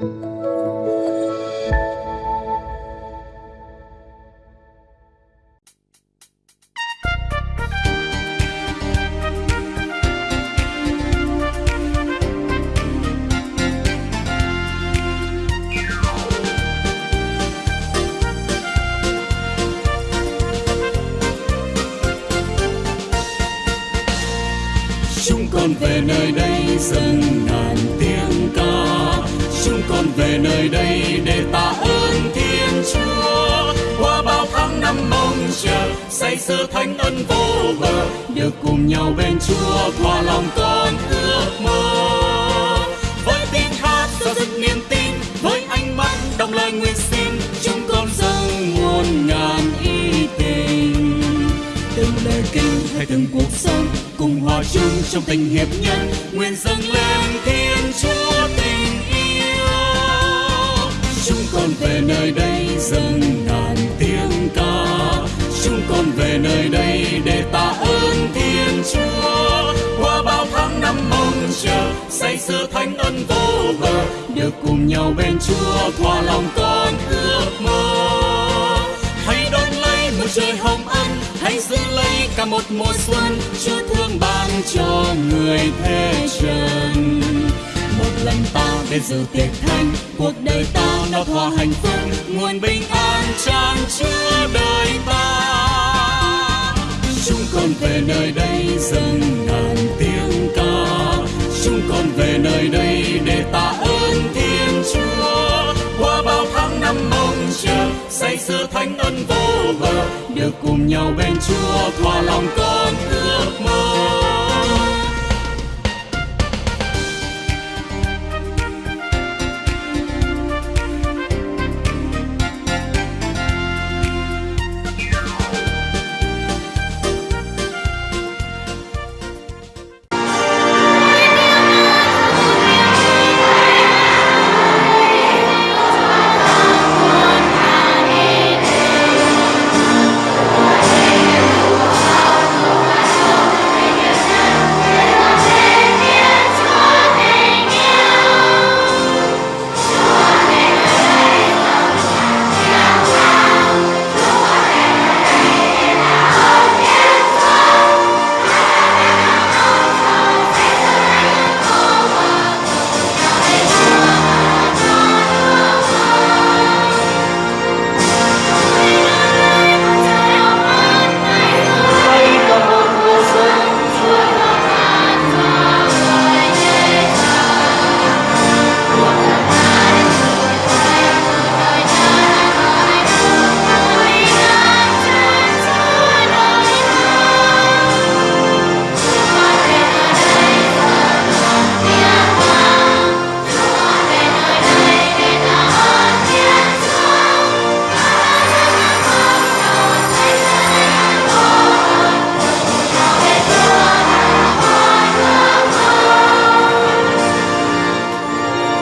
chúng sơ thánh ân vô bờ, được cùng nhau bên chúa thỏa lòng con ước mơ. Với tiếng hát cho dứt niềm tin, với ánh mắt đồng lời nguyện xin, chúng con dâng muôn ngàn ý tình. Từng lời kinh hay từng cuộc sống cùng hòa chung trong tình hiệp nhân, nguyện dâng lên thiên chúa tình yêu. Chúng con về nơi đây dâng chúng con về nơi đây để tạ ơn thiên chúa. Qua bao tháng năm mong chờ, say sưa thánh ân vô bờ, được cùng nhau bên chúa thỏa lòng con ước mơ. Hãy đón lấy một trời hồng ân, hãy giữ lấy cả một mùa xuân, chúa thương ban cho người thế trần lần ta đến dự tiệc thánh cuộc đời ta nó thỏa hạnh phúc nguồn bình an tràn chứa đời ta. Chúng con về nơi đây dâng ngàn tiếng ca. Chúng con về nơi đây để tạ ơn thiên chúa. Qua bao tháng năm mong chờ, say sưa thánh ân vô bờ. Được cùng nhau bên chúa thỏa lòng con ước.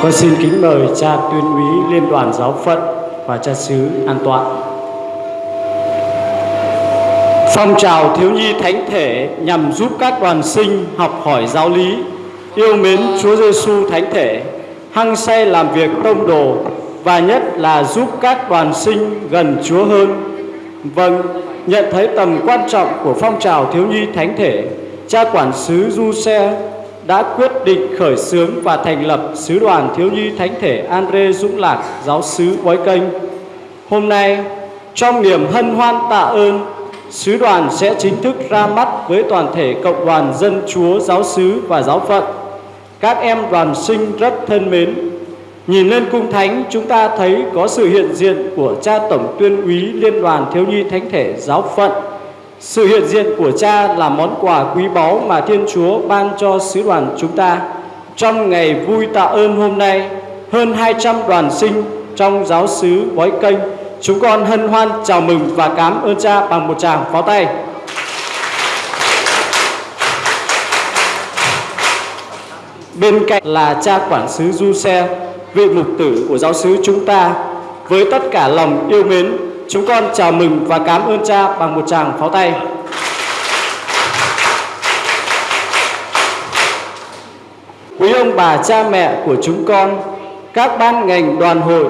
Con xin kính mời cha tuyên úy Liên đoàn Giáo phận và cha xứ An Toàn. Phong trào thiếu nhi thánh thể nhằm giúp các đoàn sinh học hỏi giáo lý, yêu mến Chúa Giêsu thánh thể, hăng say làm việc tông đồ và nhất là giúp các đoàn sinh gần Chúa hơn. Vâng, nhận thấy tầm quan trọng của phong trào thiếu nhi thánh thể, cha quản sứ Du Xe đã quyết định khởi xướng và thành lập Sứ đoàn Thiếu nhi Thánh thể Andre Dũng Lạc, giáo sứ Bói Kênh. Hôm nay, trong niềm hân hoan tạ ơn, Sứ đoàn sẽ chính thức ra mắt với toàn thể Cộng đoàn Dân Chúa Giáo sứ và Giáo phận. Các em đoàn sinh rất thân mến. Nhìn lên cung thánh, chúng ta thấy có sự hiện diện của cha Tổng tuyên úy Liên đoàn Thiếu nhi Thánh thể Giáo phận sự hiện diện của cha là món quà quý báu mà Thiên Chúa ban cho sứ đoàn chúng ta. Trong ngày vui tạ ơn hôm nay, hơn 200 đoàn sinh trong giáo xứ Bói Kênh, chúng con hân hoan chào mừng và cảm ơn cha bằng một tràng pháo tay. Bên cạnh là cha quản sứ Du Xe, vị mục tử của giáo xứ chúng ta, với tất cả lòng yêu mến Chúng con chào mừng và cảm ơn cha bằng một tràng pháo tay. Quý ông bà cha mẹ của chúng con, các ban ngành đoàn hội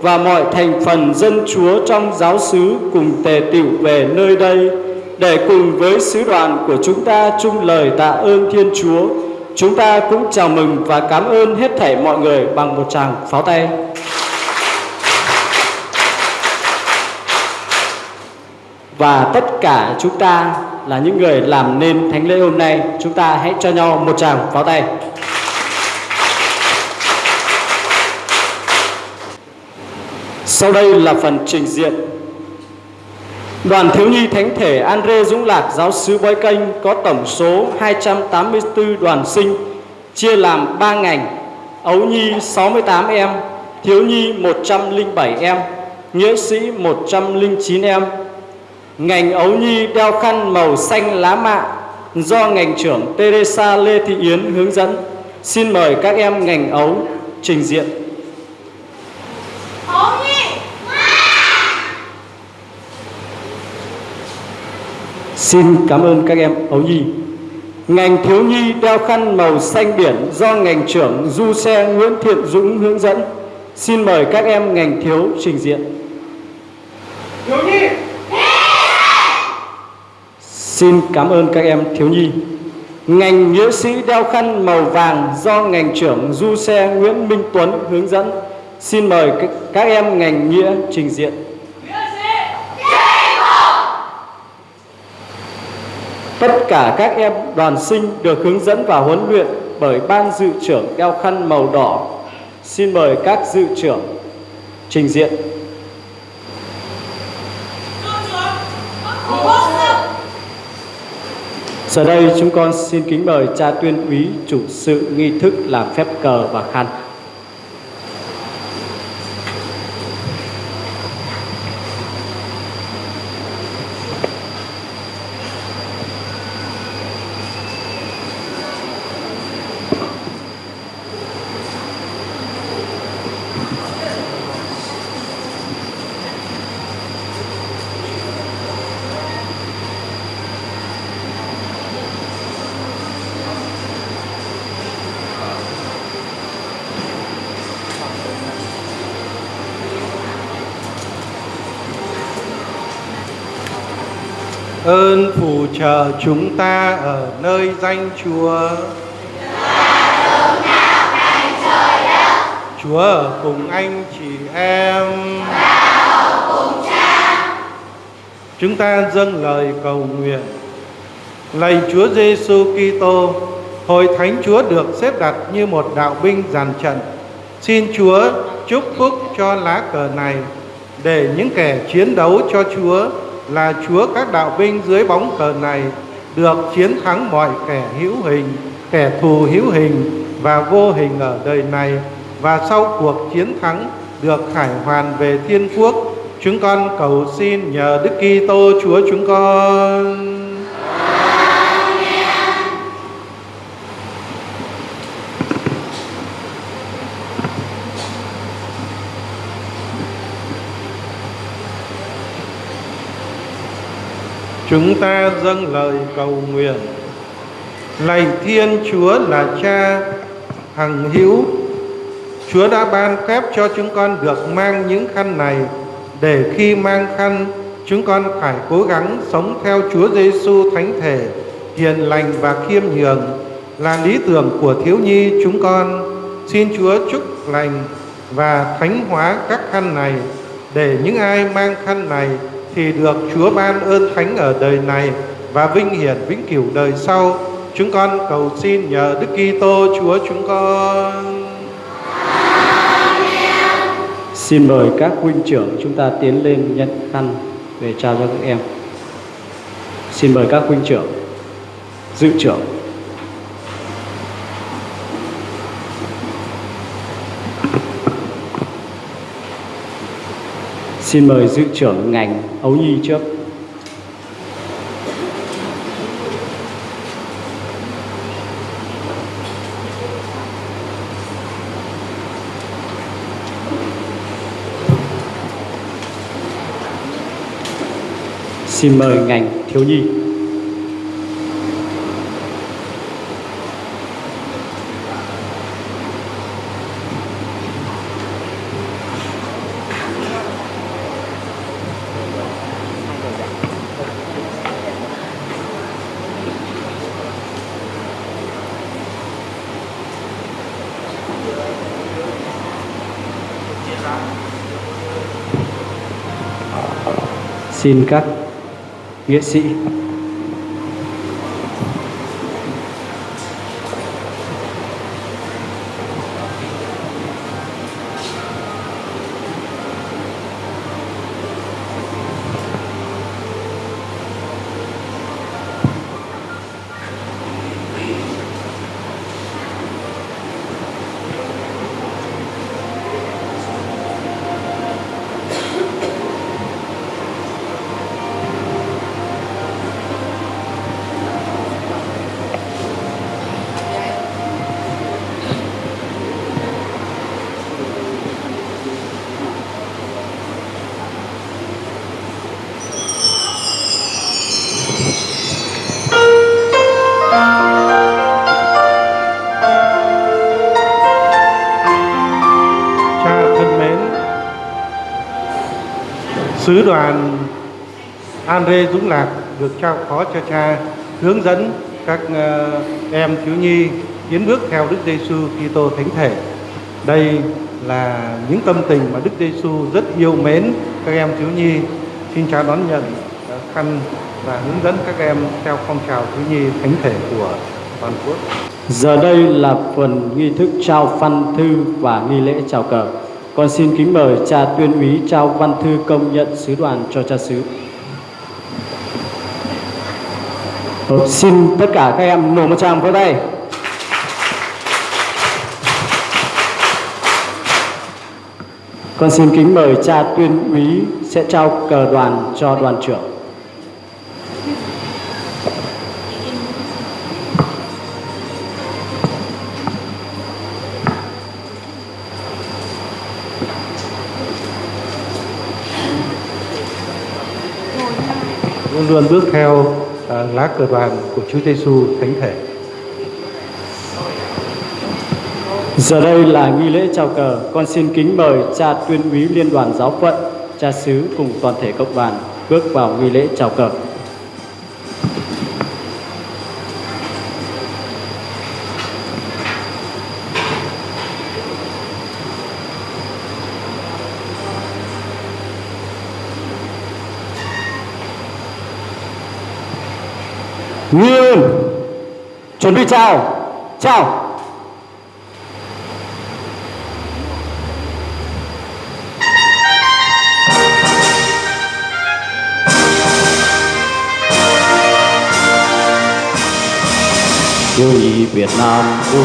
và mọi thành phần dân chúa trong giáo xứ cùng tề tựu về nơi đây để cùng với sứ đoàn của chúng ta chung lời tạ ơn Thiên Chúa. Chúng ta cũng chào mừng và cảm ơn hết thảy mọi người bằng một tràng pháo tay. Và tất cả chúng ta là những người làm nên thánh lễ hôm nay, chúng ta hãy cho nhau một tràng pháo tay. Sau đây là phần trình diện. Đoàn thiếu nhi thánh thể Andre Dũng Lạc giáo sứ Bói Kênh có tổng số 284 đoàn sinh chia làm 3 ngành. Ấu nhi 68 em, thiếu nhi 107 em, nghĩa sĩ 109 em. Ngành ấu nhi đeo khăn màu xanh lá mạ do ngành trưởng Teresa Lê Thị Yến hướng dẫn. Xin mời các em ngành ấu trình diện. Xin cảm ơn các em ấu nhi. Ngành thiếu nhi đeo khăn màu xanh biển do ngành trưởng du xe Nguyễn Thiện Dũng hướng dẫn. Xin mời các em ngành thiếu trình diện. Thiếu nhi. Xin cảm ơn các em thiếu nhi. Ngành nghĩa sĩ đeo khăn màu vàng do ngành trưởng du xe Nguyễn Minh Tuấn hướng dẫn. Xin mời các em ngành nghĩa trình diện. Tất cả các em đoàn sinh được hướng dẫn và huấn luyện bởi ban dự trưởng đeo khăn màu đỏ. Xin mời các dự trưởng trình diện. Giờ đây chúng con xin kính mời cha tuyên úy chủ sự nghi thức làm phép cờ và khăn. ơn phù trợ chúng ta ở nơi danh Chúa. Chúa ở cùng anh chị em. Chúng ta dâng lời cầu nguyện. Lạy Chúa Giêsu Kitô, hội thánh Chúa được xếp đặt như một đạo binh dàn trận. Xin Chúa chúc phúc cho lá cờ này để những kẻ chiến đấu cho Chúa là Chúa các đạo binh dưới bóng cờ này được chiến thắng mọi kẻ hữu hình, kẻ thù hữu hình và vô hình ở đời này và sau cuộc chiến thắng được khải hoàn về thiên quốc. Chúng con cầu xin nhờ Đức Kitô Chúa chúng con. Chúng ta dâng lời cầu nguyện. Lạy Thiên Chúa là Cha, hằng hữu. Chúa đã ban phép cho chúng con được mang những khăn này, để khi mang khăn, chúng con phải cố gắng sống theo Chúa Giêsu thánh thể, hiền lành và khiêm nhường. Là lý tưởng của thiếu nhi chúng con, xin Chúa chúc lành và thánh hóa các khăn này, để những ai mang khăn này thì được Chúa ban ơn thánh ở đời này và vinh hiển vĩnh cửu đời sau. Chúng con cầu xin nhờ Đức Kitô Chúa chúng con. Xin mời các huynh trưởng chúng ta tiến lên nhận khăn về trao cho các em. Xin mời các huynh trưởng, dự trưởng Xin mời dự trưởng ngành Ấu Nhi trước. Xin mời ngành thiếu nhi. Xin các nghệ sĩ sứ đoàn Andre Dũng Lạc được trao phó cho cha, hướng dẫn các ờ, em thiếu nhi tiến bước theo Đức Giêsu Kitô Thánh Thể. Đây là những tâm tình mà Đức Giêsu rất yêu mến các em thiếu nhi. Xin cha đón nhận ờ, khăn và hướng dẫn các em theo phong trào thiếu nhi thánh thể của toàn quốc. Giờ đây là phần nghi thức trao văn thư và nghi lễ chào cờ. Con xin kính mời cha tuyên úy trao văn thư công nhận sứ đoàn cho cha xứ. Ờ, xin tất cả các em nổ một tràng vỗ tay. Con xin kính mời cha tuyên úy sẽ trao cờ đoàn cho đoàn trưởng. Luôn bước theo à, lá cờ đoàn của Chúa Giêsu Thánh Thể. Giờ đây là nghi lễ chào cờ, con xin kính mời cha tuyên úy liên đoàn giáo phận, cha xứ cùng toàn thể cộng đoàn bước vào nghi lễ chào cờ. Chào, chào. Yêu nhị Việt Nam ưu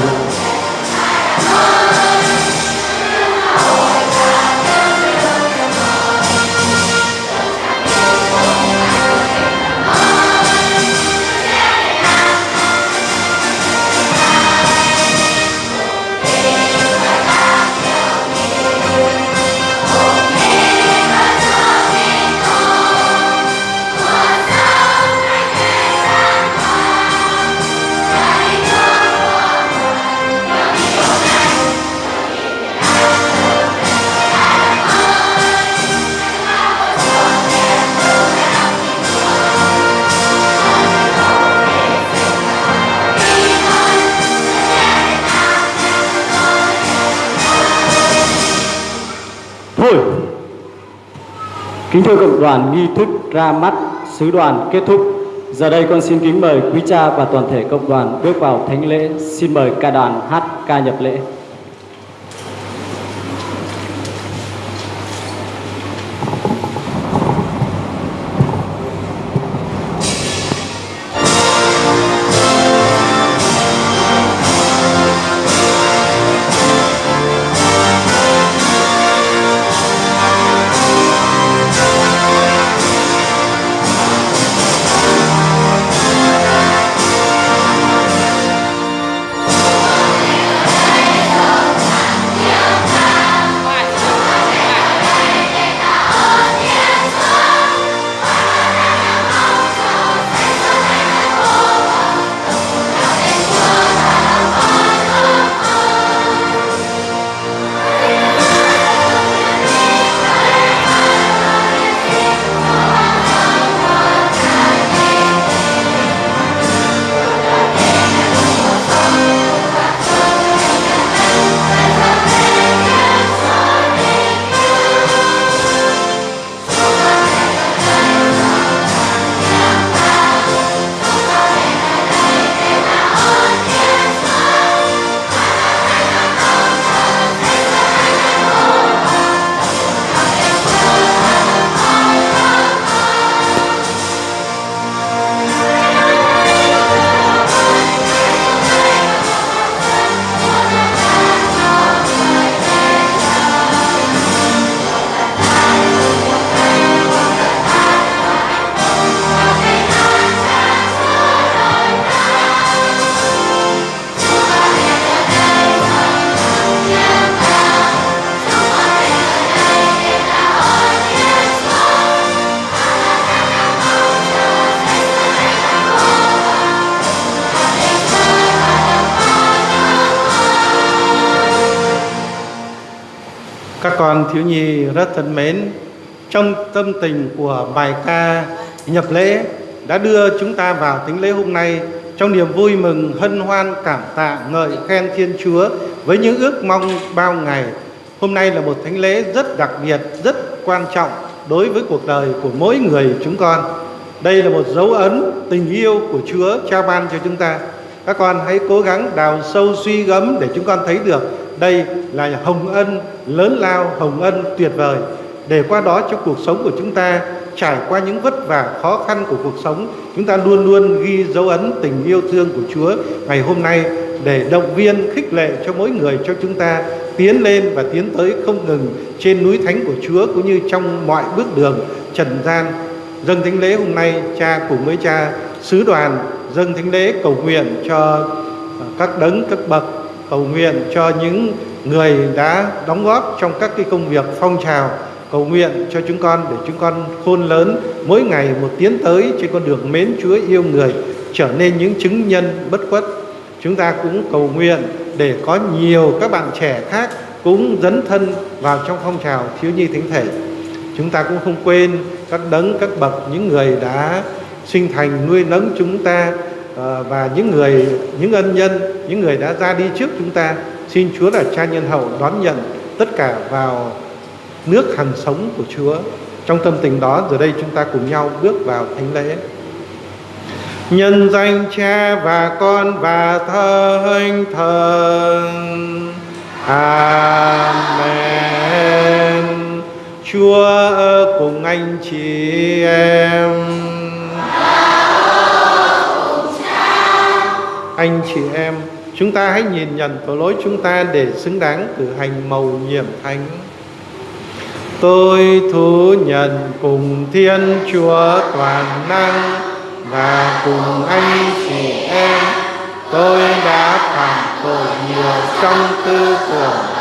Kính thưa cộng đoàn nghi thức ra mắt, sứ đoàn kết thúc. Giờ đây con xin kính mời quý cha và toàn thể cộng đoàn bước vào thánh lễ. Xin mời ca đoàn hát ca nhập lễ. Thiếu nhi rất thân mến, trong tâm tình của bài ca nhập lễ đã đưa chúng ta vào tính lễ hôm nay trong niềm vui mừng hân hoan cảm tạ ngợi khen Thiên Chúa với những ước mong bao ngày. Hôm nay là một thánh lễ rất đặc biệt, rất quan trọng đối với cuộc đời của mỗi người chúng con. Đây là một dấu ấn tình yêu của Chúa trao ban cho chúng ta. Các con hãy cố gắng đào sâu suy gẫm để chúng con thấy được đây là hồng ân lớn lao, hồng ân tuyệt vời. Để qua đó trong cuộc sống của chúng ta trải qua những vất vả khó khăn của cuộc sống, chúng ta luôn luôn ghi dấu ấn tình yêu thương của Chúa ngày hôm nay để động viên khích lệ cho mỗi người cho chúng ta tiến lên và tiến tới không ngừng trên núi thánh của Chúa cũng như trong mọi bước đường trần gian. Dâng thánh lễ hôm nay cha cùng với cha sứ đoàn dâng thánh lễ cầu nguyện cho các đấng các bậc cầu nguyện cho những người đã đóng góp trong các cái công việc phong trào. Cầu nguyện cho chúng con để chúng con khôn lớn, mỗi ngày một tiến tới trên con đường mến Chúa yêu người, trở nên những chứng nhân bất khuất. Chúng ta cũng cầu nguyện để có nhiều các bạn trẻ khác cũng dấn thân vào trong phong trào thiếu nhi thánh thể. Chúng ta cũng không quên các đấng, các bậc, những người đã sinh thành nuôi nấng chúng ta Ờ, và những người, những ân nhân, những người đã ra đi trước chúng ta, xin Chúa là cha nhân hậu đón nhận tất cả vào nước hằng sống của Chúa. Trong tâm tình đó, giờ đây chúng ta cùng nhau bước vào thánh lễ. Nhân danh cha và con và thánh thần. Amen. Chúa cùng anh chị em. Anh chị em. Chúng ta hãy nhìn nhận tội lỗi chúng ta để xứng đáng cử hành mầu nhiệm thánh. Tôi thú nhận cùng thiên chúa toàn năng và cùng anh chị em. Tôi đã phạm tội nhiều trong tư tưởng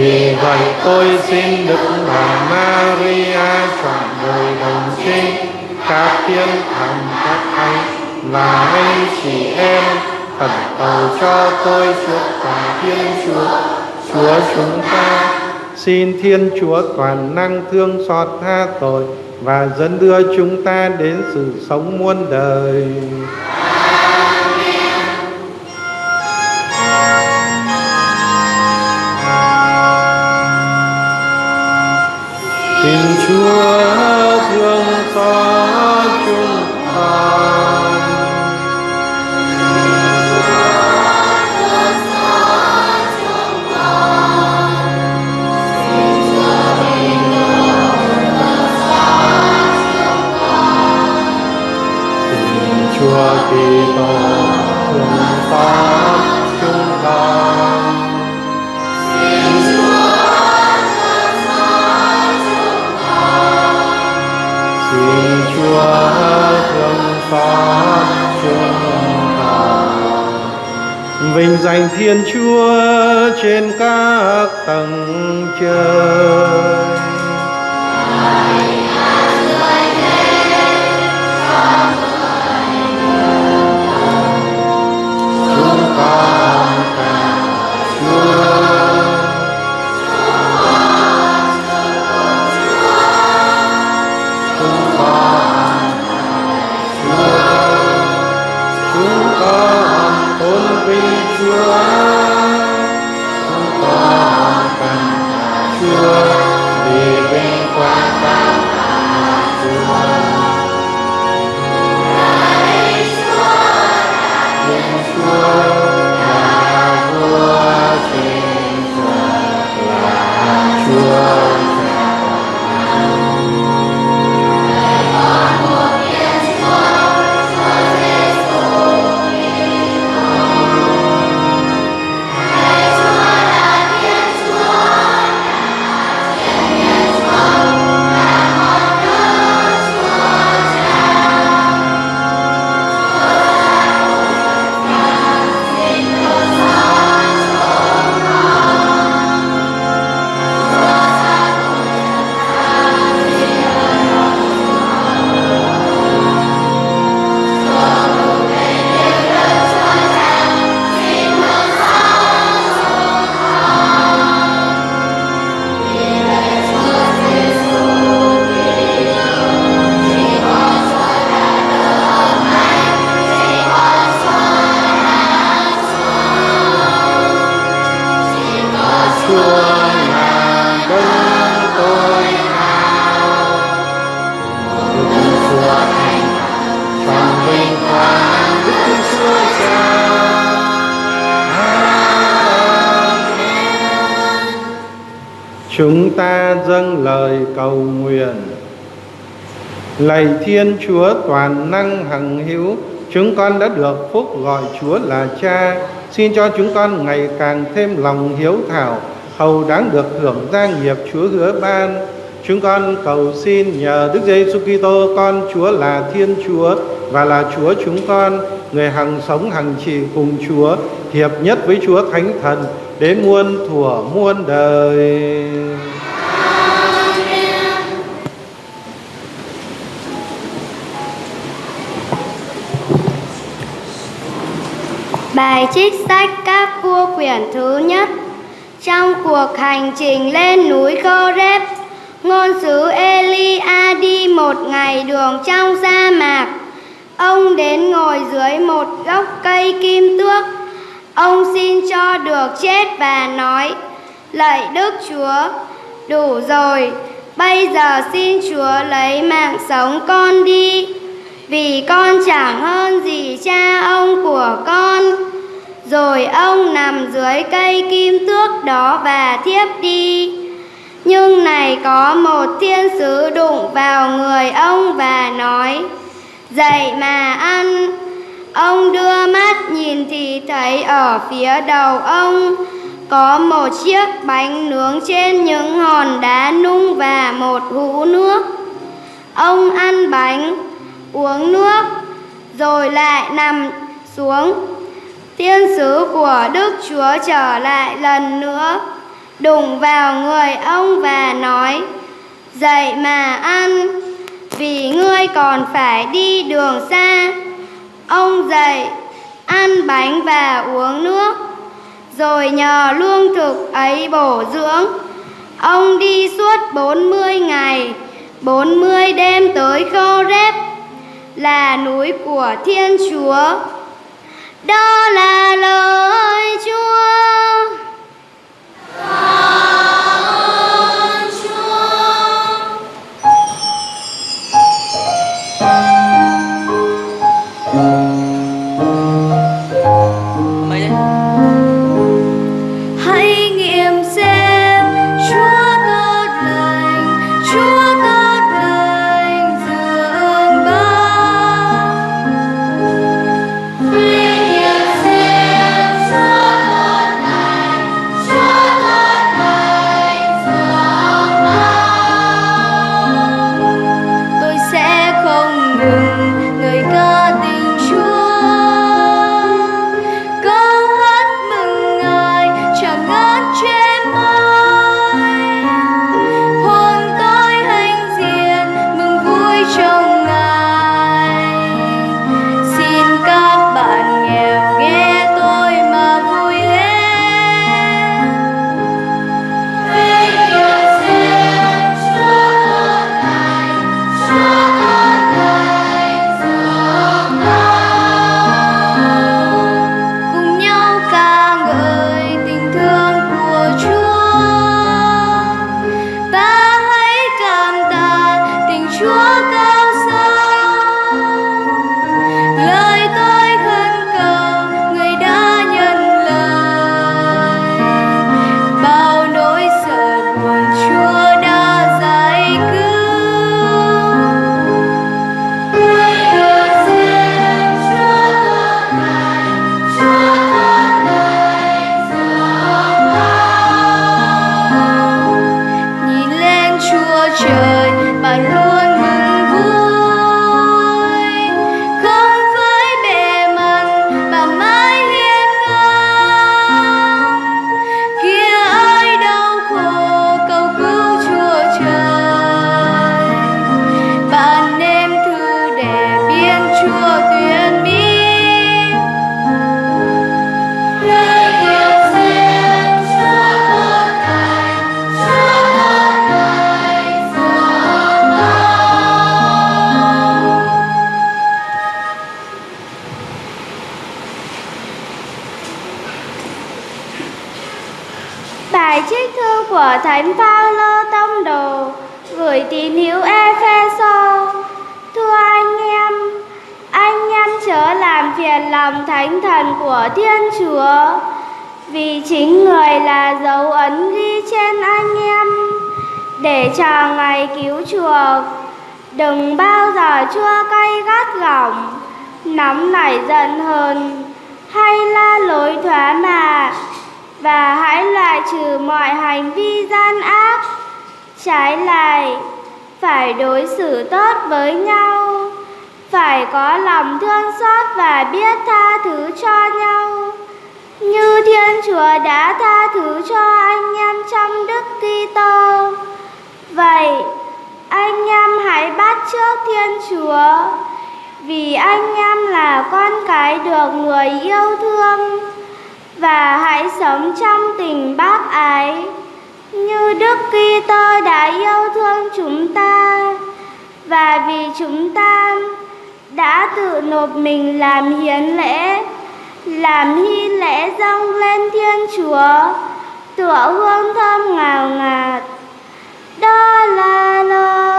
Vì vậy tôi xin Đức Bà Maria chọn đời đồng trinh các thiên thần các anh và anh chị em khẩn cầu cho tôi trước cả Thiên Chúa, Chúa chúng ta. Xin Thiên Chúa toàn năng thương xót tha tội và dẫn đưa chúng ta đến sự sống muôn đời. Xin Chúa thương xót chúng con. Xin Chúa Kitô thương xót Chúa thương xót chúng ta, Vinh danh Thiên Chúa trên các tầng trời. Chúng ta. Chúng ta dâng lời cầu nguyện. Lạy Thiên Chúa toàn năng hằng hữu, chúng con đã được phúc gọi Chúa là Cha. Xin cho chúng con ngày càng thêm lòng hiếu thảo, hầu đáng được hưởng gia nghiệp Chúa hứa ban. Chúng con cầu xin nhờ Đức Giêsu Kitô con Chúa là Thiên Chúa và là Chúa chúng con, người hằng sống hằng trị cùng Chúa, hiệp nhất với Chúa Thánh Thần đến muôn thuở muôn đời. Bài trích sách các vua quyển thứ nhất. Trong cuộc hành trình lên núi Coreb Ngôn sứ Elia đi một ngày đường trong sa mạc. Ông đến ngồi dưới một gốc cây kim tước. Ông xin cho được chết và nói Lạy Đức Chúa, đủ rồi Bây giờ xin Chúa lấy mạng sống con đi Vì con chẳng hơn gì cha ông của con. Rồi ông nằm dưới cây kim tước đó và thiếp đi. Nhưng này có một thiên sứ đụng vào người ông và nói Dậy mà ăn. Ông đưa mắt nhìn thì thấy ở phía đầu ông có một chiếc bánh nướng trên những hòn đá nung và một hũ nước. Ông ăn bánh, uống nước, rồi lại nằm xuống. Tiên sứ của Đức Chúa trở lại lần nữa, đụng vào người ông và nói, Dậy mà ăn, vì ngươi còn phải đi đường xa. Ông dậy, ăn bánh và uống nước, rồi nhờ lương thực ấy bổ dưỡng. Ông đi suốt 40 ngày, 40 đêm tới Khoreb, là núi của Thiên Chúa. Đó là lời Chúa. Lòng thương xót và biết tha thứ cho nhau. Như Thiên Chúa đã tha thứ cho anh em trong Đức Kitô. Vậy, anh em hãy bắt trước Thiên Chúa, vì anh em là con cái được người yêu thương và hãy sống trong tình bác ái như Đức Kitô đã yêu thương chúng ta và vì chúng ta đã tự nộp mình làm hiến lễ, làm hy lễ dâng lên Thiên Chúa, tựa hương thơm ngào ngạt. Đó là lời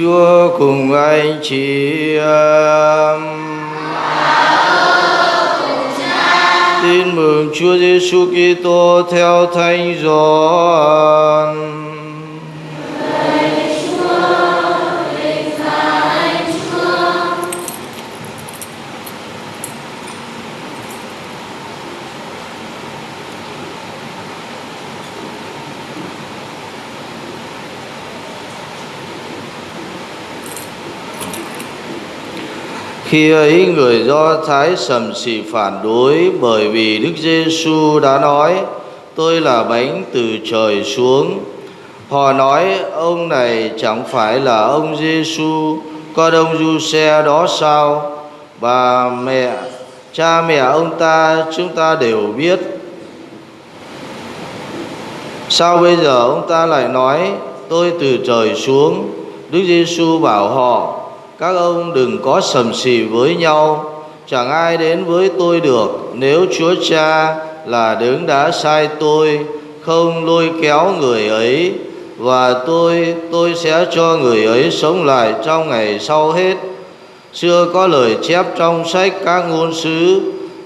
Chúa cùng anh chị em. Tin mừng Chúa Giêsu Kitô theo Thánh Gioan. Khi ấy người Do Thái sầm xì phản đối bởi vì Đức Giêsu đã nói tôi là bánh từ trời xuống. Họ nói ông này chẳng phải là ông Giêsu con ông Giuse đó sao? Bà mẹ, cha mẹ ông ta chúng ta đều biết. Sao bây giờ ông ta lại nói tôi từ trời xuống? Đức Giêsu bảo họ các ông đừng có sầm xì với nhau. Chẳng ai đến với tôi được, nếu chúa cha là đứng đã sai tôi, không lôi kéo người ấy. Và tôi tôi sẽ cho người ấy sống lại trong ngày sau hết. Xưa có lời chép trong sách các ngôn sứ,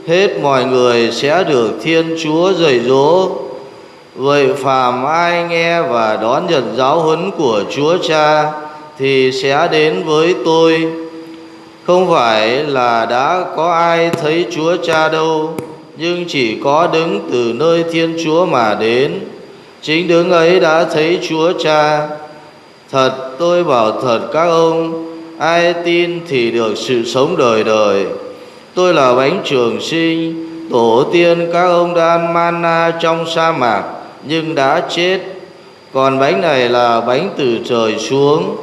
hết mọi người sẽ được thiên chúa dạy dỗ. Vậy phàm ai nghe và đón nhận giáo huấn của chúa cha thì sẽ đến với tôi. Không phải là đã có ai thấy chúa cha đâu, nhưng chỉ có đứng từ nơi thiên chúa mà đến. Chính đứng ấy đã thấy chúa cha. Thật, tôi bảo thật các ông, ai tin thì được sự sống đời đời. Tôi là bánh trường sinh, tổ tiên các ông đã ăn mana trong sa mạc, nhưng đã chết. Còn bánh này là bánh từ trời xuống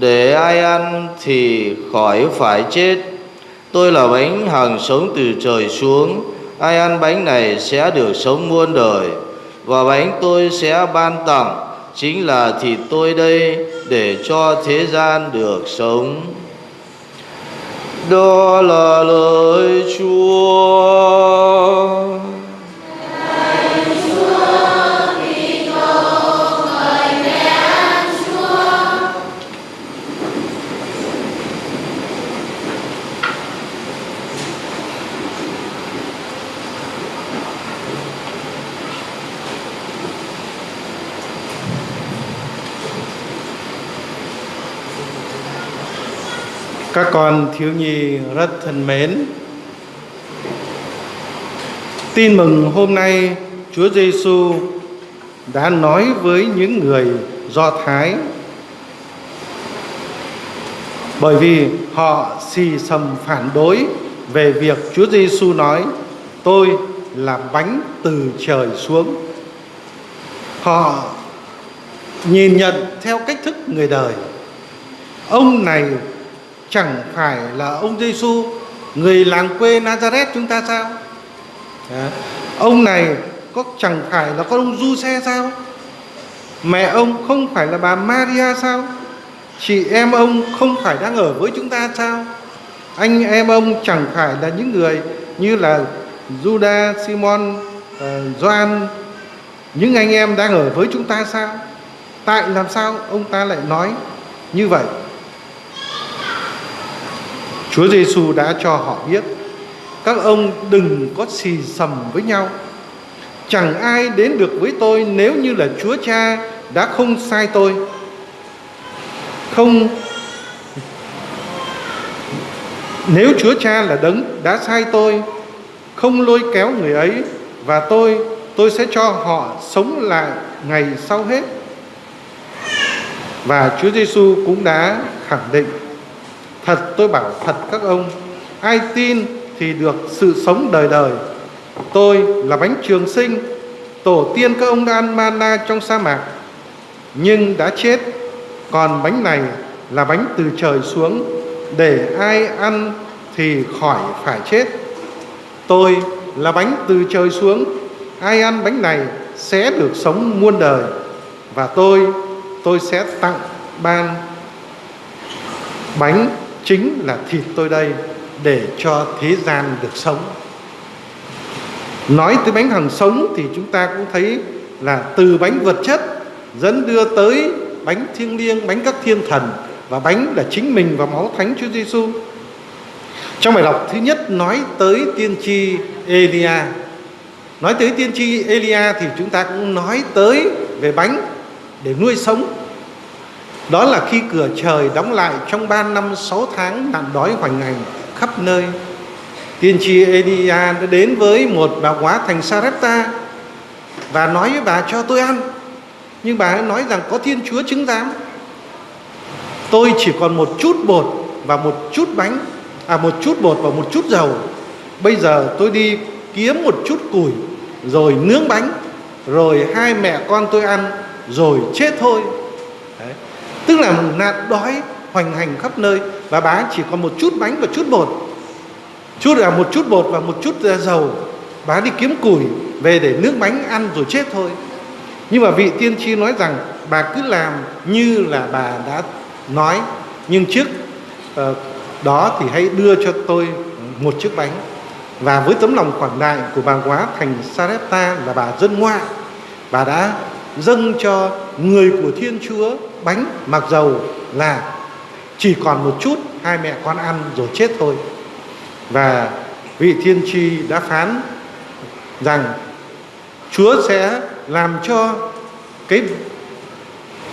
để ai ăn thì khỏi phải chết. Tôi là bánh hằng sống từ trời xuống. Ai ăn bánh này sẽ được sống muôn đời. Và bánh tôi sẽ ban tặng. Chính là thịt tôi đây để cho thế gian được sống. Đó là lời chúa. Các con thiếu nhi rất thân mến. Tin mừng hôm nay, Chúa Giêsu đã nói với những người Do Thái bởi vì họ xì xầm phản đối về việc Chúa Giêsu nói, tôi là bánh từ trời xuống. Họ nhìn nhận theo cách thức người đời. Ông này chẳng phải là ông Giêsu người làng quê Nazareth chúng ta sao? Ông này có chẳng phải là con ông Du Xe sao? Mẹ ông không phải là bà Maria sao? Chị em ông không phải đang ở với chúng ta sao? Anh em ông chẳng phải là những người như là Judas, Simon, uh, Gioan những anh em đang ở với chúng ta sao? Tại làm sao ông ta lại nói như vậy? Chúa Giêsu đã cho họ biết các ông đừng có xì xầm với nhau. Chẳng ai đến được với tôi nếu như là Chúa Cha đã không sai tôi. Không nếu Chúa Cha là đấng đã sai tôi, không lôi kéo người ấy và tôi, tôi sẽ cho họ sống lại ngày sau hết. Và Chúa Giêsu cũng đã khẳng định Thật tôi bảo thật các ông Ai tin thì được sự sống đời đời. Tôi là bánh trường sinh Tổ tiên các ông đã ăn mana trong sa mạc Nhưng đã chết. Còn bánh này là bánh từ trời xuống Để ai ăn thì khỏi phải chết. Tôi là bánh từ trời xuống Ai ăn bánh này sẽ được sống muôn đời Và tôi, tôi sẽ tặng ban bánh chính là thịt tôi đây để cho thế gian được sống. Nói tới bánh hằng sống thì chúng ta cũng thấy là từ bánh vật chất dẫn đưa tới bánh thiêng liêng, bánh các thiên thần và bánh là chính mình và máu thánh Chúa Giêsu. Trong bài đọc thứ nhất nói tới tiên tri Elia. Nói tới tiên tri Elia thì chúng ta cũng nói tới về bánh để nuôi sống đó là khi cửa trời đóng lại trong ba năm sáu tháng nạn đói hoành hành khắp nơi. Tiên tri Elia đã đến với một bà quá thành Sarepta và nói với bà cho tôi ăn. Nhưng bà ấy nói rằng có Thiên Chúa chứng giám. Tôi chỉ còn một chút bột và một chút bánh, à một chút bột và một chút dầu. Bây giờ tôi đi kiếm một chút củi rồi nướng bánh, rồi hai mẹ con tôi ăn rồi chết thôi. Tức là nạn đói hoành hành khắp nơi Và bà chỉ còn một chút bánh và chút bột. Chút là một chút bột và một chút ờ, dầu. Bà đi kiếm củi về để nước bánh ăn rồi chết thôi. Nhưng mà vị tiên tri nói rằng Bà cứ làm như là bà đã nói. Nhưng trước uh, đó thì hãy đưa cho tôi một chiếc bánh. Và với tấm lòng quảng đại của bà quá thành Sarepta là bà dân ngoại. Bà đã dâng cho người của Thiên Chúa bánh mặc dầu là chỉ còn một chút hai mẹ con ăn rồi chết thôi. Và vị thiên tri đã phán rằng Chúa sẽ làm cho cái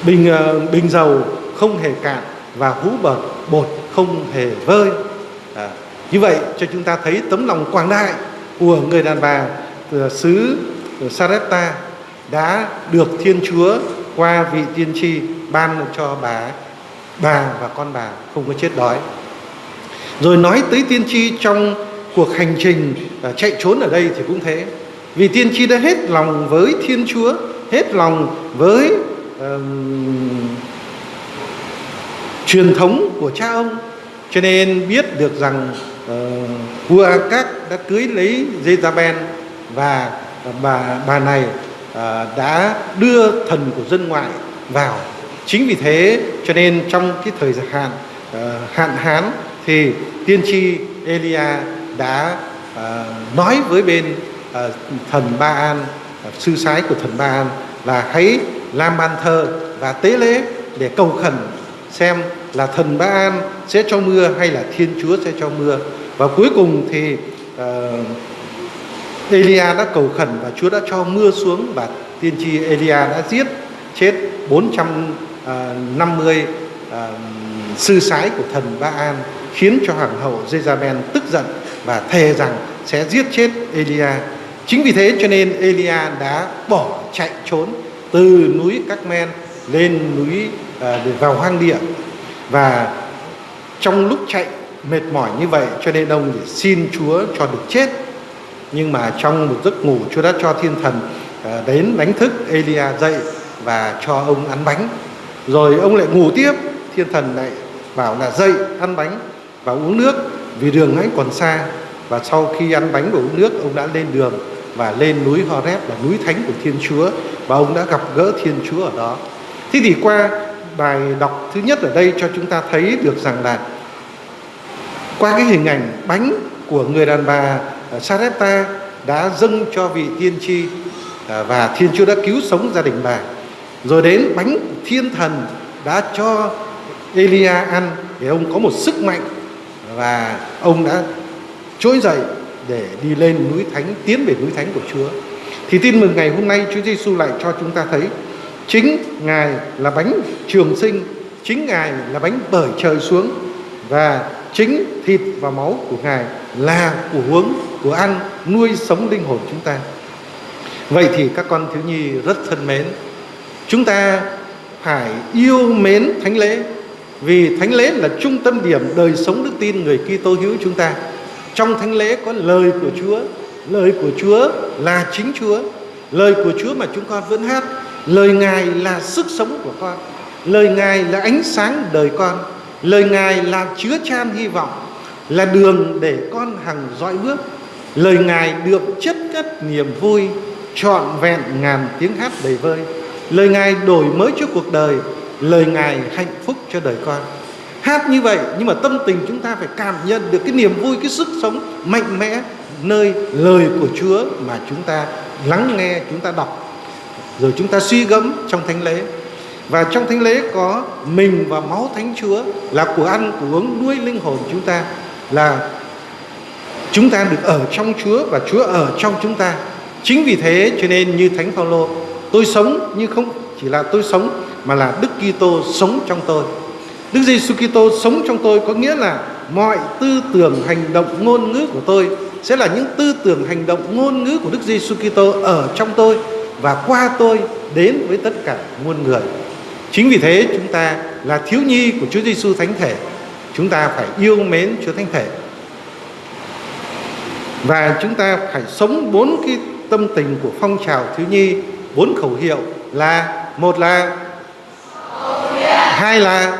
bình ờ, bình dầu không hề cạn và hũ bột bột không hề vơi. À, như vậy cho chúng ta thấy tấm lòng quảng đại của người đàn bà ờ, xứ Sarepta đã được Thiên Chúa qua vị tiên tri ban cho bà bà và con bà không có chết đói. Rồi nói tới tiên tri trong cuộc hành trình à, chạy trốn ở đây thì cũng thế. Vì tiên tri đã hết lòng với thiên chúa hết lòng với uh, truyền thống của cha ông. Cho nên biết được rằng uh, vua các đã cưới lấy Jezabel và à, bà bà này À, đã đưa thần của dân ngoại vào. Chính vì thế cho nên trong cái thời hạn à, hạn hán thì tiên tri Elia đã à, nói với bên thần Ba An sư sái của thần Ba An là hãy làm bàn thờ và tế lễ để cầu khẩn xem là thần Ba An sẽ cho mưa hay là Thiên Chúa sẽ cho mưa. Và cuối cùng thì uh, Elia đã cầu khẩn và Chúa đã cho mưa xuống và tiên tri Elia đã giết chết 450 uh, à, à, sư sái của thần Ba An khiến cho hoàng hậu Jezabel tức giận và thề rằng sẽ giết chết Elia. Chính vì thế cho nên Elia đã bỏ chạy trốn từ núi Các Men lên núi à, để vào hoang địa và trong lúc chạy mệt mỏi như vậy cho nên ông để xin Chúa cho được chết nhưng mà trong một giấc ngủ Chúa đã cho thiên thần à, đến đánh thức Elia dậy và cho ông ăn bánh rồi ông lại ngủ tiếp, thiên thần lại bảo là dậy, ăn bánh và uống nước, vì đường ấy còn xa và sau khi ăn bánh và uống nước, ông đã lên đường và lên núi Horeb, là núi thánh của Thiên Chúa, và ông đã gặp gỡ Thiên Chúa ở đó. Thế thì qua bài đọc thứ nhất ở đây cho chúng ta thấy được rằng là qua cái hình ảnh bánh của người đàn bà Ờ, Sarepta đã dâng cho vị tiên tri ờ, và Thiên Chúa đã cứu sống gia đình bà. Rồi đến bánh thiên thần đã cho Elia ăn để ông có một sức mạnh và ông đã trỗi dậy để đi lên núi thánh tiến về núi thánh của Chúa. Thì tin mừng ngày hôm nay Chúa Giêsu lại cho chúng ta thấy chính Ngài là bánh trường sinh, chính Ngài là bánh bởi trời xuống và chính thịt và máu của Ngài là của uống, của ăn, nuôi sống linh hồn chúng ta. Vậy thì các con thiếu nhi rất thân mến, chúng ta phải yêu mến thánh lễ vì thánh lễ là trung tâm điểm đời sống đức tin người Kitô hữu chúng ta. Trong thánh lễ có lời của Chúa, lời của Chúa là chính Chúa, lời của Chúa mà chúng con vẫn hát, lời Ngài là sức sống của con, lời Ngài là ánh sáng đời con, lời Ngài là chứa chan hy vọng, là đường để con hằng dõi bước. Lời Ngài được chất cất niềm vui, trọn vẹn ngàn tiếng hát đầy vơi. Lời Ngài đổi mới cho cuộc đời, lời Ngài hạnh phúc cho đời con. Hát như vậy nhưng mà tâm tình chúng ta phải cảm nhận được cái niềm vui, cái sức sống mạnh mẽ nơi lời của Chúa mà chúng ta lắng nghe, chúng ta đọc rồi chúng ta suy gẫm trong thánh lễ. Và trong thánh lễ có mình và máu thánh Chúa là của ăn, của uống nuôi linh hồn chúng ta là chúng ta được ở trong Chúa và Chúa ở trong chúng ta. Chính vì thế cho nên như Thánh Phaolô, tôi sống nhưng không chỉ là tôi sống mà là Đức Kitô sống trong tôi. Đức Giêsu Kitô sống trong tôi có nghĩa là mọi tư tưởng, hành động, ngôn ngữ của tôi sẽ là những tư tưởng, hành động, ngôn ngữ của Đức Giêsu Kitô ở trong tôi và qua tôi đến với tất cả muôn người. Chính vì thế chúng ta là thiếu nhi của Chúa Giêsu Thánh Thể, chúng ta phải yêu mến Chúa Thánh Thể. Và chúng ta phải sống bốn cái tâm tình của phong trào thiếu nhi, bốn khẩu hiệu là một là hai là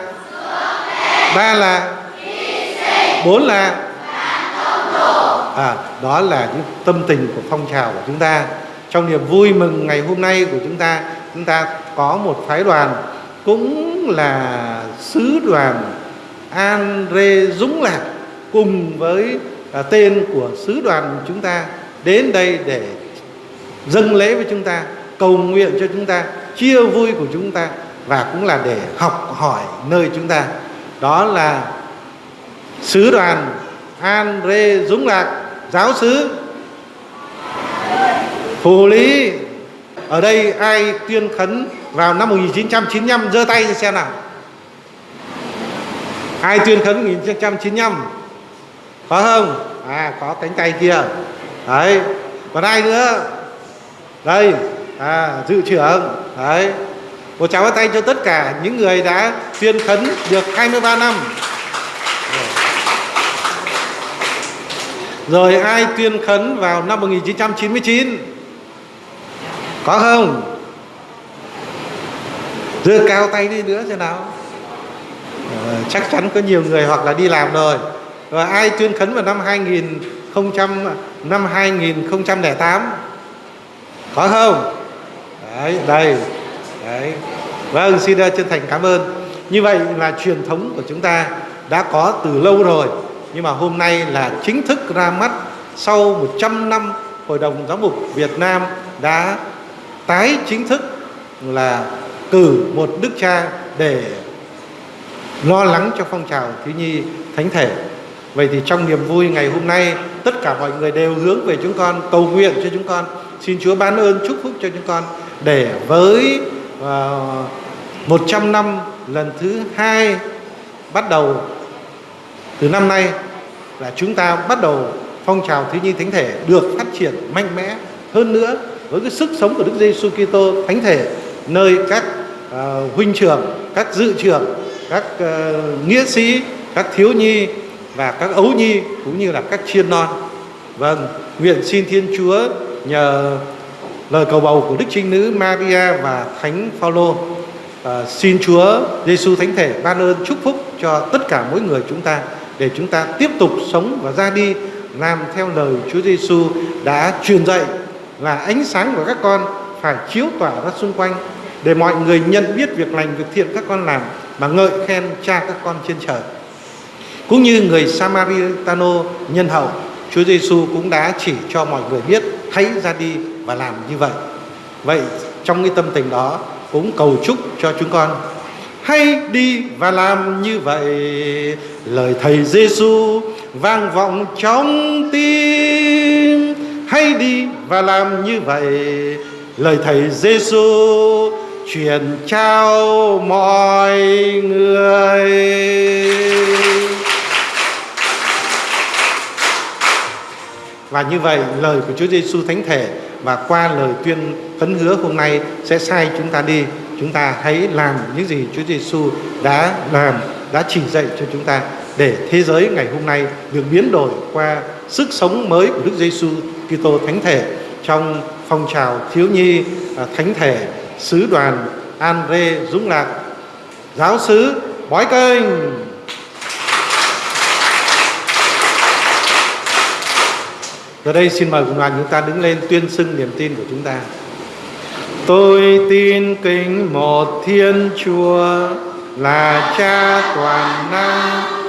ba là bốn là à, đó là những tâm tình của phong trào của chúng ta trong niềm vui mừng ngày hôm nay của chúng ta chúng ta có một phái đoàn cũng là sứ đoàn Andre Dũng Lạc cùng với à, tên của sứ đoàn chúng ta đến đây để dâng lễ với chúng ta cầu nguyện cho chúng ta chia vui của chúng ta và cũng là để học hỏi nơi chúng ta. Đó là sứ đoàn Andre Dũng Lạc giáo sứ Phù Lý. Ở đây ai tuyên khấn vào năm 1995 giơ tay xem nào. Ai tuyên khấn 1995 có không? À có cánh tay kia. Đấy. Còn ai nữa? Đây. À dự trưởng. Đấy. Một chào tay cho tất cả những người đã tuyên khấn được 23 năm. Rồi ai tuyên khấn vào năm 1999 có không? Giơ cao tay đi nữa thế nào. À, chắc chắn có nhiều người hoặc là đi làm rồi. Và ai tuyên khấn vào năm 2000 năm 2008 có không? Đấy đây. Đấy. Vâng xin ờ, chân thành cảm ơn. Như vậy là truyền thống của chúng ta đã có từ lâu rồi. Nhưng mà hôm nay là chính thức ra mắt sau 100 năm Hội đồng Giáo mục Việt Nam đã tái chính thức là cử một đức cha để lo lắng cho phong trào thiếu nhi thánh thể. Vậy thì trong niềm vui ngày hôm nay tất cả mọi người đều hướng về chúng con cầu nguyện cho chúng con. Xin Chúa ban ơn chúc phúc cho chúng con. Để với uh, trăm 100 năm lần thứ hai bắt đầu từ năm nay là chúng ta bắt đầu phong trào thiếu nhi thánh thể được phát triển mạnh mẽ. Hơn nữa với cái sức sống của Đức Giêsu Kitô thánh thể nơi các Ờ, huynh trưởng, các dự trưởng, các uh, nghĩa sĩ, các thiếu nhi và các ấu nhi cũng như là các chiên non. Vâng, nguyện xin Thiên Chúa nhờ lời cầu bầu của Đức Trinh Nữ Maria và Thánh Phaolô uh, xin Chúa Giêsu Thánh Thể ban ơn chúc phúc cho tất cả mỗi người chúng ta để chúng ta tiếp tục sống và ra đi làm theo lời Chúa Giêsu đã truyền dạy là ánh sáng của các con phải chiếu tỏa ra xung quanh để mọi người nhận biết việc lành, việc thiện các con làm, mà ngợi khen cha các con trên trời. Cũng như người Samaritano nhân hậu, Chúa Giêsu cũng đã chỉ cho mọi người biết, hãy ra đi và làm như vậy. Vậy trong cái tâm tình đó, cũng cầu chúc cho chúng con, hãy đi và làm như vậy. Lời thầy Giêsu vang vọng trong tim, hãy đi và làm như vậy. Lời thầy Giêsu truyền trao mọi người. Và như vậy, lời của Chúa Giêsu thánh thể và qua lời tuyên khấn hứa hôm nay sẽ sai chúng ta đi. Chúng ta hãy làm những gì Chúa Giêsu đã làm, đã chỉ dạy cho chúng ta để thế giới ngày hôm nay được biến đổi qua sức sống mới của Đức Giêsu Kitô thánh thể trong phong trào thiếu nhi à, thánh thể sứ đoàn Andre Dũng Lạc, giáo sứ Bói Kênh Giờ đây xin mời cùng đoàn chúng ta đứng lên tuyên xưng niềm tin của chúng ta. Tôi tin kính một Thiên Chúa là Cha toàn năng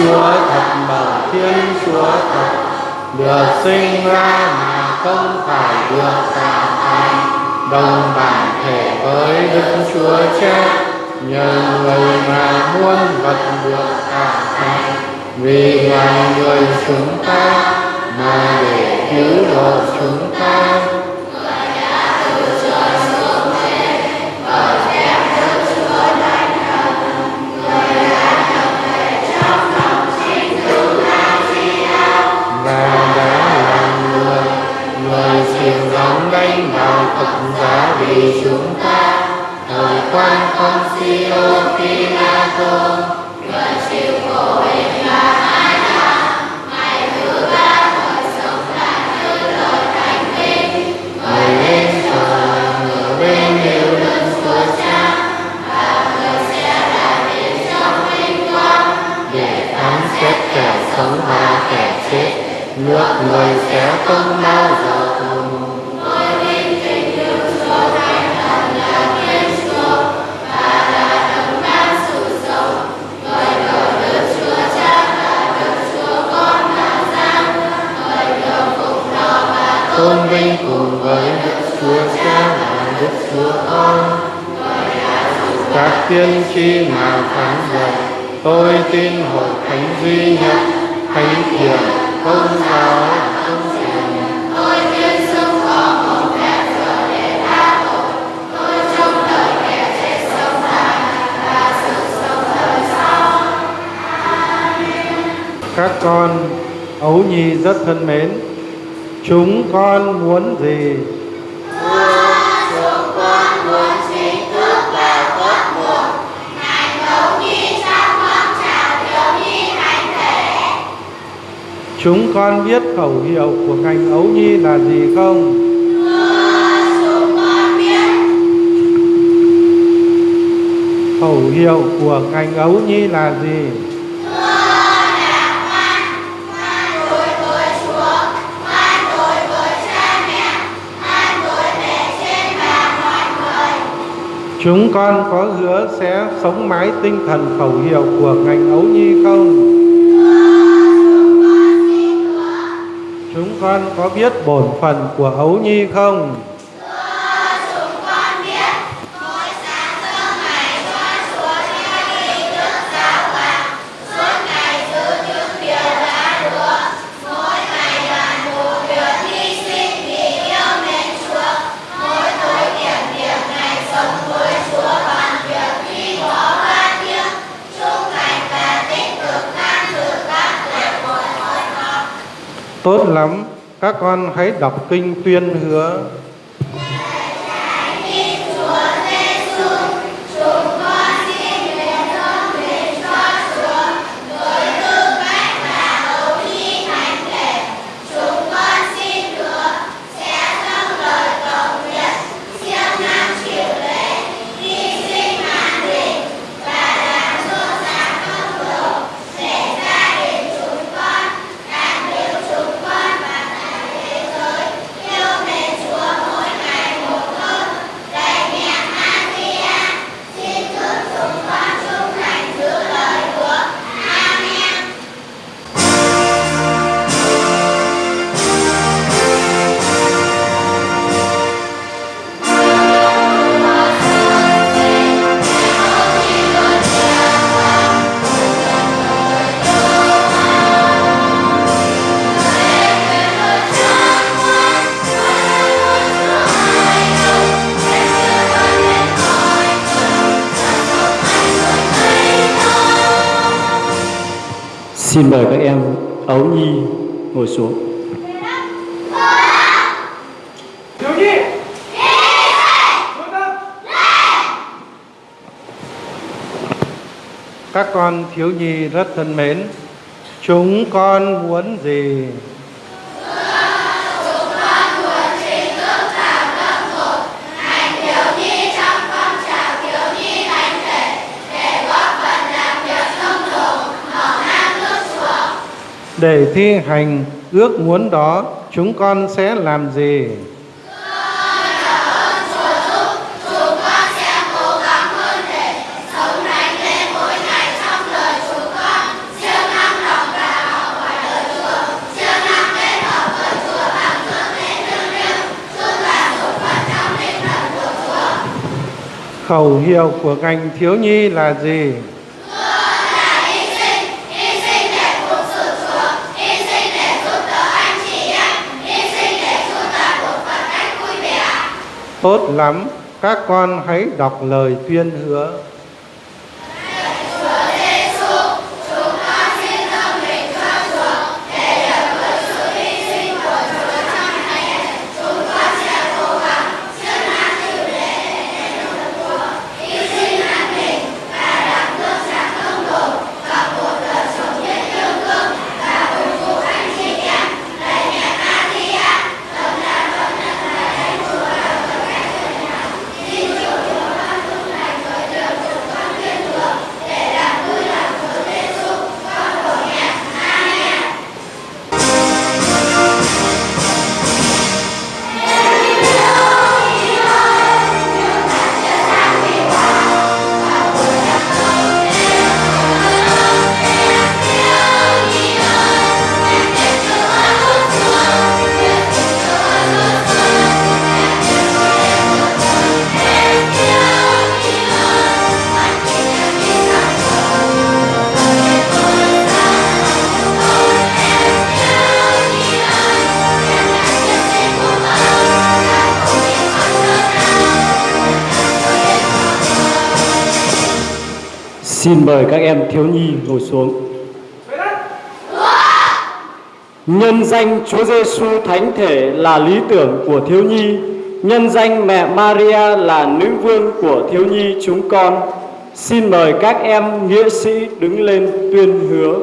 Chúa thật bẩm Thiên Chúa thật. Được sinh ra mà không phải được tạo thành đồng bản thể với Đức Chúa Cha nhờ người mà muôn vật được tạo thành vì loài người chúng ta, mà để cứu độ chúng ta thật giá vì chúng ta, thời quan con siêu Pilato người chịu khổ hình là hai năm ngày thứ ba người sống lại như lời thánh kinh người lên trời người bên hiệu lực của cha, và người sẽ lại đến trong vinh quang. Để phán xét kẻ sống và kẻ chết, nước người sẽ không bao giờ tôn vinh cùng với Đức Chúa Cha và Đức Chúa Con. Các tiên tri mà phán dạy, tôi tin hội thánh duy nhất, thánh thiện, công giáo, công thiện. Tôi tin sống có một phép giờ để tha tội, tôi trông đợi kẻ chết sống lại và sự sống đời sau. Các con ấu nhi rất thân mến, Chúng con muốn gì? chúng con muốn ngài nhi phong thiếu nhi thánh thể. Chúng con biết khẩu hiệu của ngành ấu nhi là gì không? chúng con biết. Khẩu hiệu của ngành ấu nhi là gì? Chúng con có hứa sẽ sống mãi tinh thần khẩu hiệu của ngành ấu nhi không? Chúng con có biết bổn phận của ấu nhi không? Tốt lắm, các con hãy đọc kinh tuyên hứa. Xin mời các em Ấu Nhi ngồi xuống. Các con thiếu nhi rất thân mến, chúng con muốn gì? Để thi hành ước muốn đó, chúng con sẽ làm gì? Khẩu hiệu của ngành thiếu nhi là gì? Tốt lắm, các con hãy đọc lời tuyên hứa. Xin mời các em thiếu nhi ngồi xuống. Nhân danh Chúa Giêsu Thánh Thể là lý tưởng của thiếu nhi, nhân danh mẹ Maria là nữ vương của thiếu nhi chúng con. Xin mời các em nghĩa sĩ đứng lên tuyên hứa.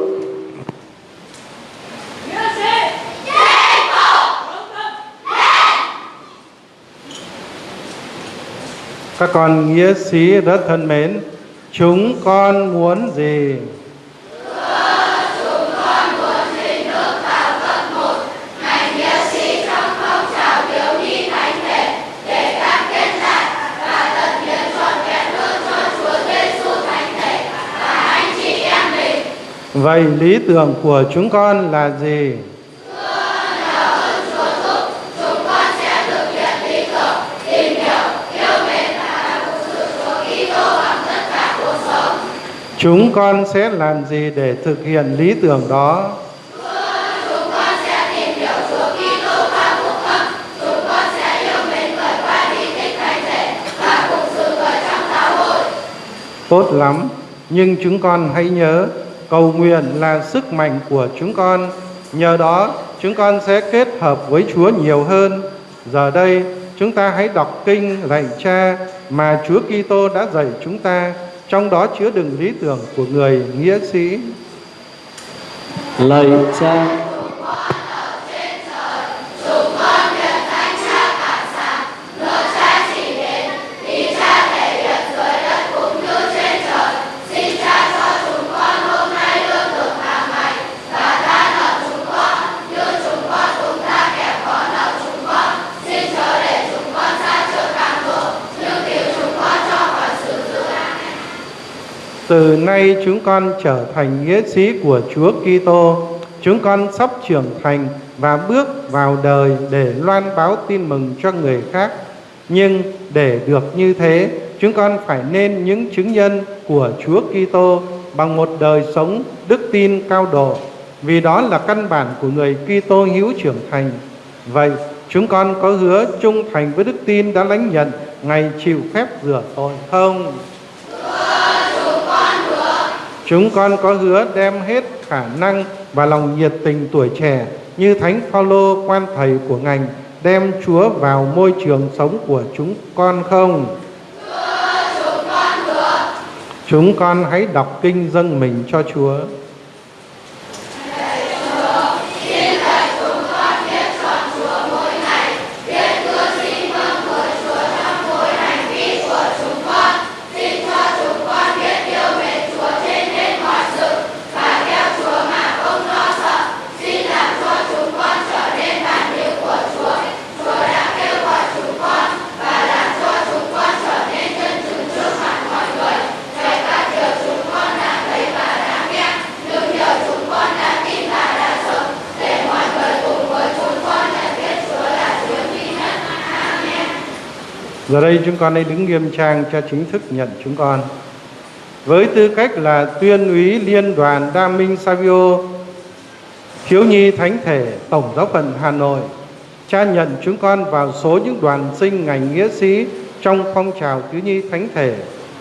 Các con nghĩa sĩ rất thân mến, chúng con muốn gì? Vậy lý tưởng của chúng con là gì? Chúng con sẽ làm gì để thực hiện lý tưởng đó? Tốt lắm, nhưng chúng con hãy nhớ, cầu nguyện là sức mạnh của chúng con. Nhờ đó, chúng con sẽ kết hợp với Chúa nhiều hơn. Giờ đây, chúng ta hãy đọc kinh lạy Cha mà Chúa Kitô đã dạy chúng ta, trong đó chứa đựng lý tưởng của người nghĩa sĩ. lời Cha, Từ nay chúng con trở thành nghĩa sĩ của Chúa Kitô. Chúng con sắp trưởng thành và bước vào đời để loan báo tin mừng cho người khác. Nhưng để được như thế, chúng con phải nên những chứng nhân của Chúa Kitô bằng một đời sống đức tin cao độ, vì đó là căn bản của người Kitô hữu trưởng thành. Vậy, chúng con có hứa trung thành với đức tin đã lãnh nhận ngày chịu phép rửa tội không? Chúng con có hứa đem hết khả năng và lòng nhiệt tình tuổi trẻ như Thánh Phaolô, quan thầy của ngành, đem Chúa vào môi trường sống của chúng con không? chúa, chúng con được. Chúng con hãy đọc kinh dâng mình cho Chúa. Giờ đây chúng con hãy đứng nghiêm trang cho chính thức nhận chúng con. Với tư cách là tuyên úy liên đoàn Đa Minh Savio, thiếu nhi thánh thể Tổng giáo phận Hà Nội, cha nhận chúng con vào số những đoàn sinh ngành nghĩa sĩ trong phong trào thiếu nhi thánh thể.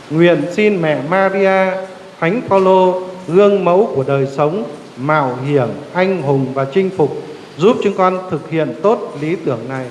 Nguyện xin mẹ Maria, Thánh Phaolô, gương mẫu của đời sống, mạo hiểm, anh hùng và chinh phục, giúp chúng con thực hiện tốt lý tưởng này.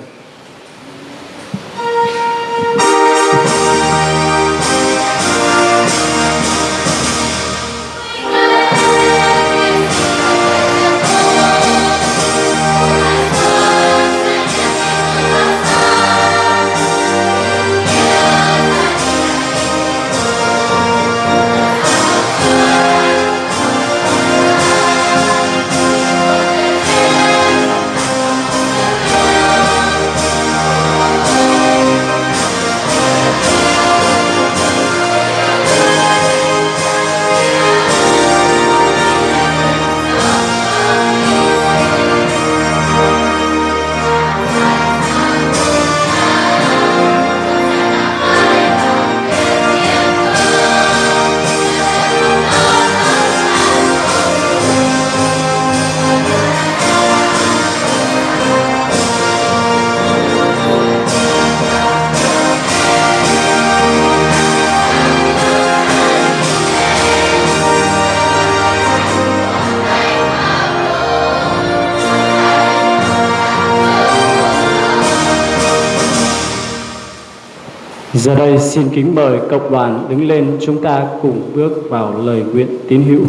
Giờ đây xin kính mời cộng đoàn đứng lên chúng ta cùng bước vào lời nguyện tín hữu.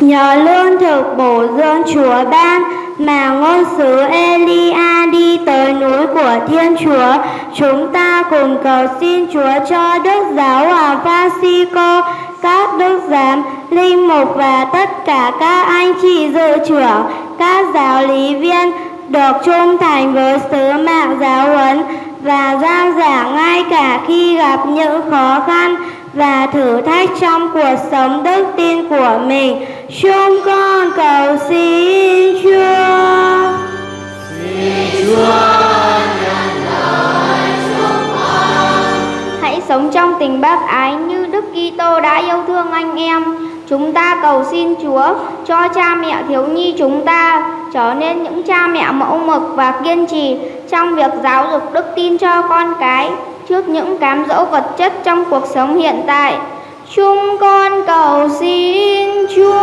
Nhờ lương thực bổ dưỡng Chúa ban mà ngôn sứ Elia đi tới núi của Thiên Chúa, chúng ta cùng cầu xin Chúa cho Đức Giáo Hoàng Francisco, các đức giám, linh mục và tất cả các anh chị dự trưởng, các giáo lý viên được trung thành với sứ mạng giáo huấn và giảng giảng ngay cả khi gặp những khó khăn và thử thách trong cuộc sống đức tin của mình. Chúng con cầu xin Chúa. Xin Chúa nhận lời chúng con tình bác ái như Đức Kitô đã yêu thương anh em. Chúng ta cầu xin Chúa cho cha mẹ thiếu nhi chúng ta trở nên những cha mẹ mẫu mực và kiên trì trong việc giáo dục đức tin cho con cái trước những cám dỗ vật chất trong cuộc sống hiện tại. Chúng con cầu xin Chúa.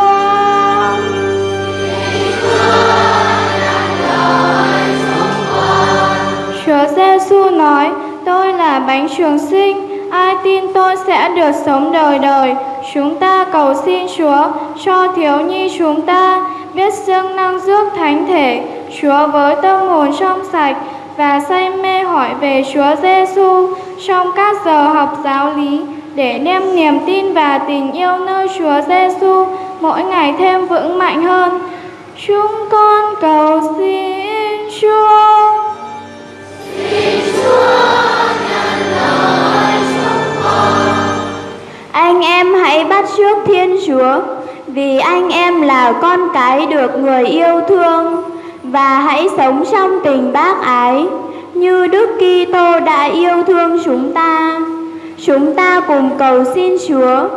Chúa Giêsu nói, tôi là bánh trường sinh, ai tin tôi sẽ được sống đời đời. Chúng ta cầu xin Chúa cho thiếu nhi chúng ta biết dâng năng rước thánh thể, Chúa với tâm hồn trong sạch và say mê hỏi về Chúa Giêsu trong các giờ học giáo lý để đem niềm tin và tình yêu nơi Chúa Giêsu mỗi ngày thêm vững mạnh hơn. Chúng con cầu xin Chúa. Anh em hãy bắt trước Thiên Chúa, vì anh em là con cái được người yêu thương và hãy sống trong tình bác ái như Đức Kitô đã yêu thương chúng ta. Chúng ta cùng cầu xin Chúa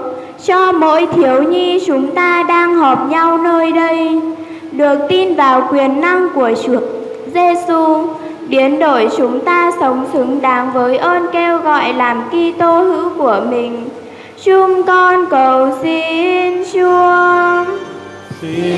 cho mỗi thiếu nhi chúng ta đang họp nhau nơi đây được tin vào quyền năng của Chúa Giêsu biến đổi chúng ta sống xứng đáng với ơn kêu gọi làm Kitô hữu của mình. Chúng con cầu xin Chúa. Xin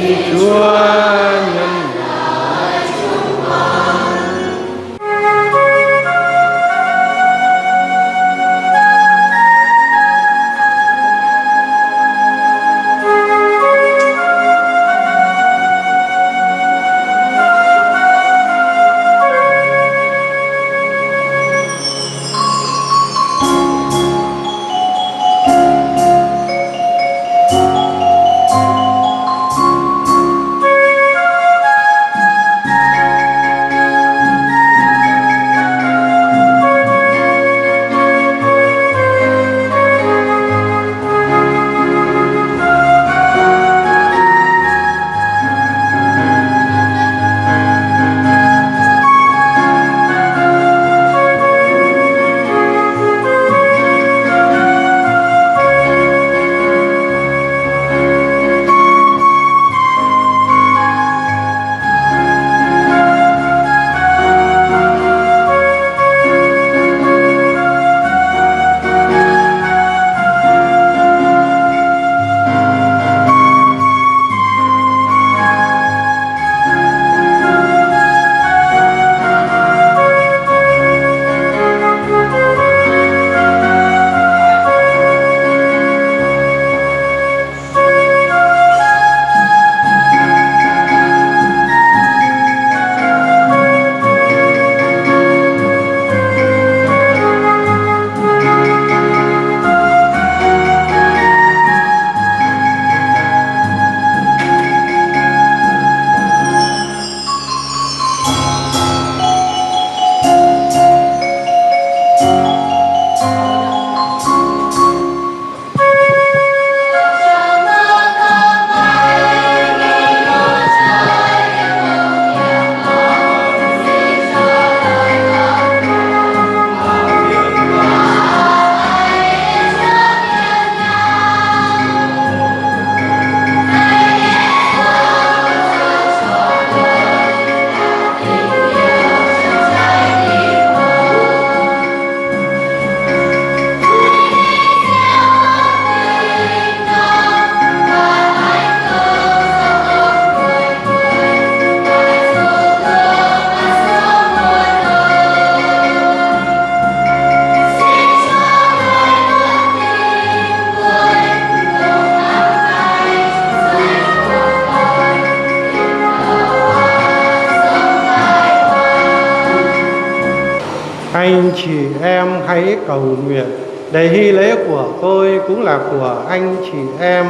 cầu nguyện để hy lễ của tôi cũng là của anh chị em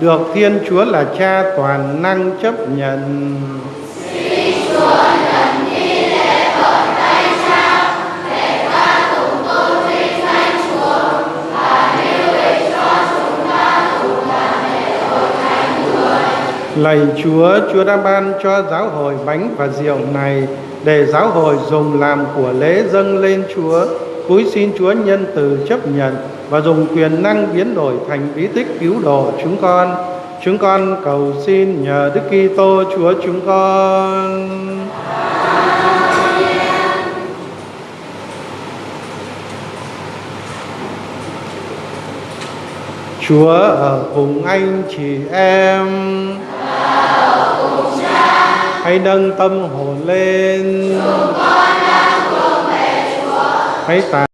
được Thiên Chúa là Cha toàn năng chấp nhận. Lạy Chúa, Chúa đã ban cho giáo hội bánh và rượu này để giáo hội dùng làm của lễ dâng lên Chúa cúi xin Chúa nhân từ chấp nhận và dùng quyền năng biến đổi thành bí tích cứu độ chúng con. Chúng con cầu xin nhờ Đức Kitô Chúa chúng con. Chúa ở cùng anh chị em. Hãy nâng tâm hồn lên. Hãy tạ